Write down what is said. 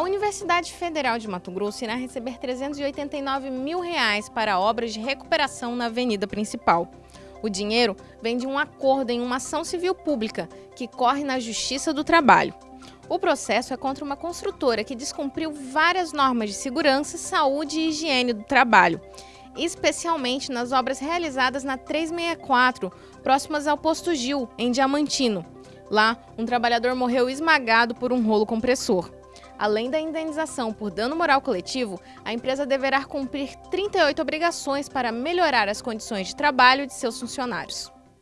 Universidade Federal de Mato Grosso irá receber 389 mil reais para obras de recuperação na avenida principal. O dinheiro vem de um acordo em uma ação civil pública que corre na Justiça do Trabalho. O processo é contra uma construtora que descumpriu várias normas de segurança, saúde e higiene do trabalho, especialmente nas obras realizadas na 364, próximas ao Posto Gil, em Diamantino. Lá, um trabalhador morreu esmagado por um rolo compressor. Além da indenização por dano moral coletivo, a empresa deverá cumprir 38 obrigações para melhorar as condições de trabalho de seus funcionários.